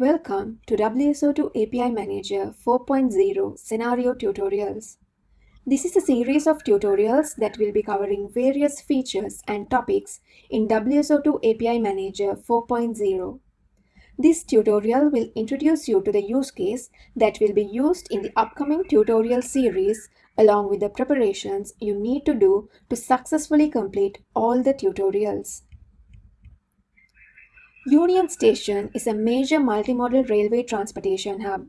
Welcome to WSO2 API Manager 4.0 Scenario Tutorials. This is a series of tutorials that will be covering various features and topics in WSO2 API Manager 4.0. This tutorial will introduce you to the use case that will be used in the upcoming tutorial series along with the preparations you need to do to successfully complete all the tutorials. Union Station is a major multimodal railway transportation hub.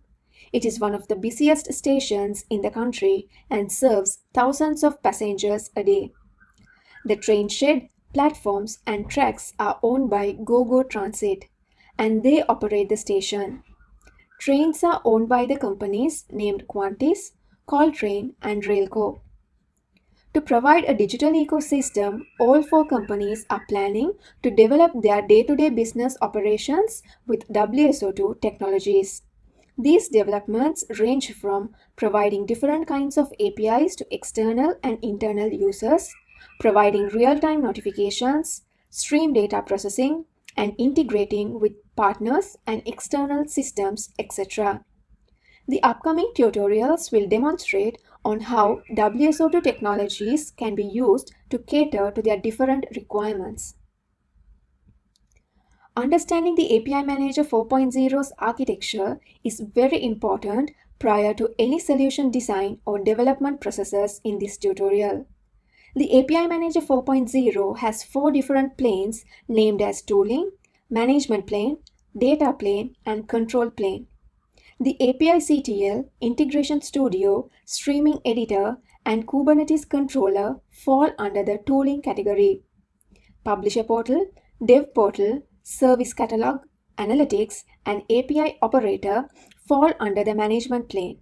It is one of the busiest stations in the country and serves thousands of passengers a day. The train shed, platforms and tracks are owned by GoGo Transit and they operate the station. Trains are owned by the companies named Quantis, Caltrain and Railco. To provide a digital ecosystem, all four companies are planning to develop their day-to-day -day business operations with WSO2 technologies. These developments range from providing different kinds of APIs to external and internal users, providing real-time notifications, stream data processing, and integrating with partners and external systems, etc. The upcoming tutorials will demonstrate on how WSO2 technologies can be used to cater to their different requirements. Understanding the API Manager 4.0's architecture is very important prior to any solution design or development processes in this tutorial. The API Manager 4.0 has four different planes named as tooling, management plane, data plane, and control plane. The API CTL, Integration Studio, Streaming Editor, and Kubernetes Controller fall under the tooling category. Publisher Portal, Dev Portal, Service Catalog, Analytics, and API Operator fall under the management plane.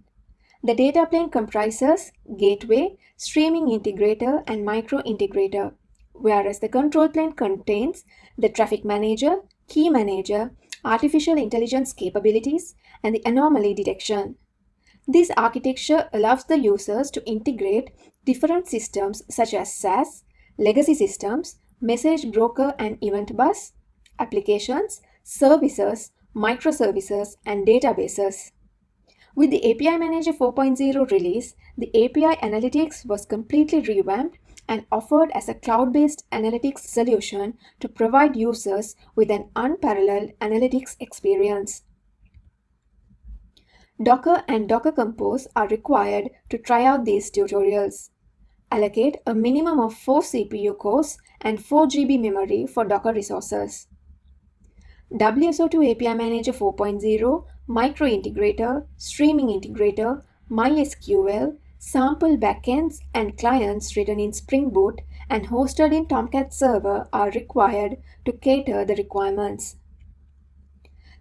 The data plane comprises Gateway, Streaming Integrator, and Micro Integrator, whereas the control plane contains the Traffic Manager, Key Manager, artificial intelligence capabilities, and the anomaly detection. This architecture allows the users to integrate different systems such as SaaS, legacy systems, message broker and event bus, applications, services, microservices, and databases. With the API Manager 4.0 release, the API Analytics was completely revamped and offered as a cloud-based analytics solution to provide users with an unparalleled analytics experience. Docker and Docker Compose are required to try out these tutorials. Allocate a minimum of 4 CPU cores and 4 GB memory for Docker resources. WSO2 API Manager 4.0, Micro Integrator, Streaming Integrator, MySQL, Sample backends and clients written in Spring Boot and hosted in Tomcat Server are required to cater the requirements.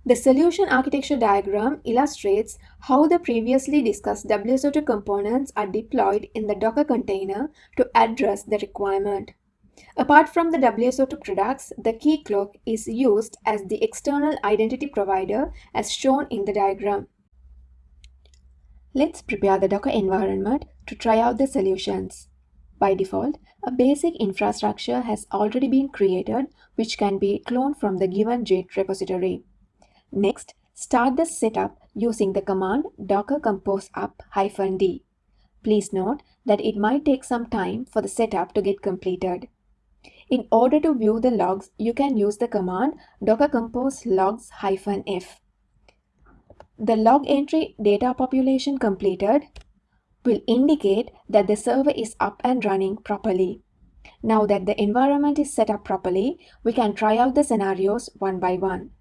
The solution architecture diagram illustrates how the previously discussed WSO2 components are deployed in the Docker container to address the requirement. Apart from the WSO2 products, the Keycloak is used as the external identity provider as shown in the diagram. Let's prepare the Docker environment to try out the solutions. By default, a basic infrastructure has already been created which can be cloned from the given Git repository. Next, start the setup using the command docker compose up-d. Please note that it might take some time for the setup to get completed. In order to view the logs, you can use the command docker compose logs-f. The log entry data population completed will indicate that the server is up and running properly. Now that the environment is set up properly, we can try out the scenarios one by one.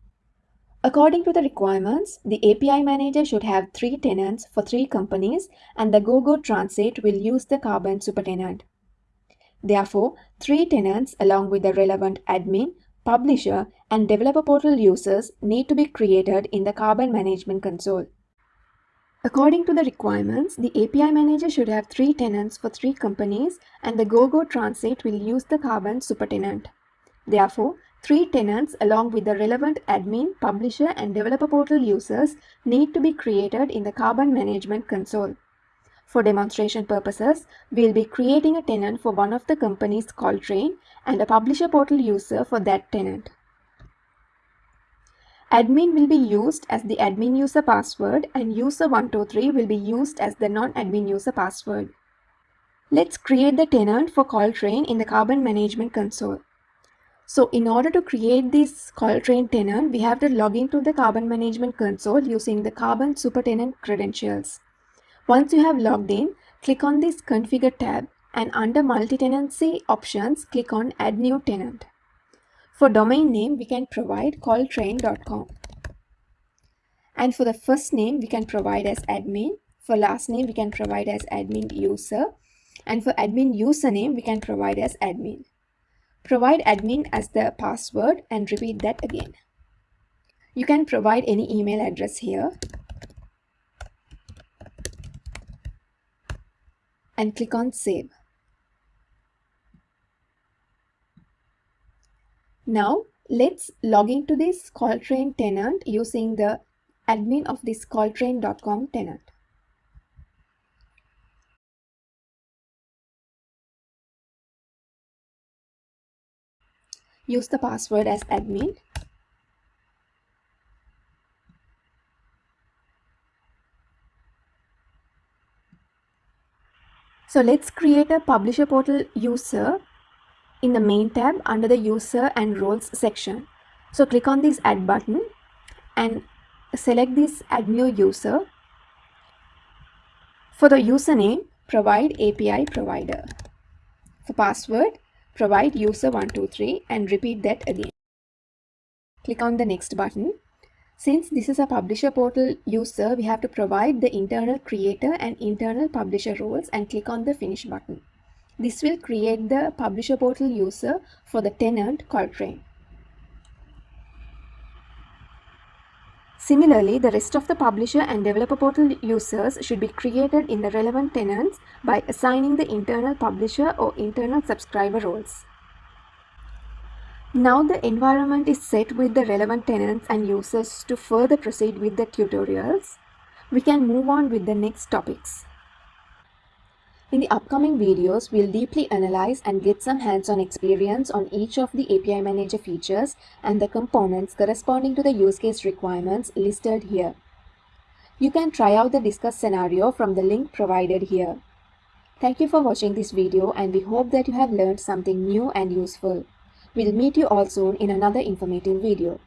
According to the requirements, the API manager should have three tenants for three companies and the GoGo Transit will use the Carbon supertenant. Therefore, three tenants along with the relevant admin publisher, and developer portal users need to be created in the Carbon Management Console. According to the requirements, the API manager should have three tenants for three companies and the GoGo Transit will use the Carbon supertenant. Therefore, three tenants along with the relevant admin, publisher and developer portal users need to be created in the Carbon Management Console. For demonstration purposes, we'll be creating a tenant for one of the companies Caltrain and a publisher portal user for that tenant. Admin will be used as the admin user password and user123 will be used as the non-admin user password. Let's create the tenant for Caltrain in the Carbon Management Console. So in order to create this Caltrain tenant, we have to log into the Carbon Management Console using the Carbon Supertenant credentials. Once you have logged in, click on this Configure tab and under Multi-Tenancy options, click on Add New Tenant. For domain name, we can provide caltrain.com. And for the first name, we can provide as admin. For last name, we can provide as admin user. And for admin username, we can provide as admin. Provide admin as the password and repeat that again. You can provide any email address here. And click on save. Now let's log into this Caltrain tenant using the admin of this caltrain.com tenant. Use the password as admin. So let's create a publisher portal user in the main tab under the user and roles section. So click on this add button and select this add new user. For the username, provide API provider. For password, provide user123 and repeat that again. Click on the next button. Since this is a publisher portal user, we have to provide the internal creator and internal publisher roles and click on the finish button. This will create the publisher portal user for the tenant Caltrain. Similarly, the rest of the publisher and developer portal users should be created in the relevant tenants by assigning the internal publisher or internal subscriber roles. Now the environment is set with the relevant tenants and users to further proceed with the tutorials. We can move on with the next topics. In the upcoming videos, we'll deeply analyze and get some hands-on experience on each of the API Manager features and the components corresponding to the use case requirements listed here. You can try out the discussed scenario from the link provided here. Thank you for watching this video and we hope that you have learned something new and useful. We'll meet you all soon in another informative video.